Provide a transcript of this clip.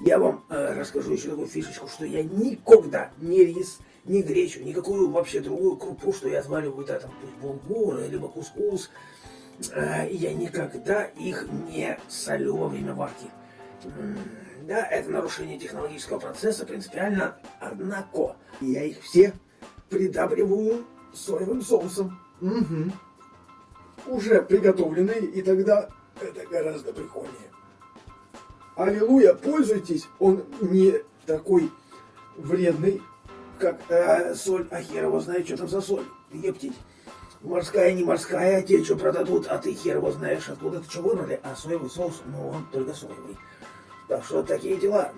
Я вам э, расскажу еще такую фишечку, что я никогда ни рис, ни гречу, никакую вообще другую крупу, что я отвариваю, да, там, булгур, либо кускус, э, я никогда их не солю во время варки. Да, это нарушение технологического процесса принципиально, однако я их все придабриваю соевым соусом. Мгм. Уже приготовленный, и тогда это гораздо прикольнее. Аллилуйя, пользуйтесь, он не такой вредный, как э, соль, а хер его знает, что там за соль, ептить. Морская, не морская, те, что продадут, а ты хер его знаешь, откуда ты что выбрали, а соевый соус, ну он только соевый. Так что такие дела.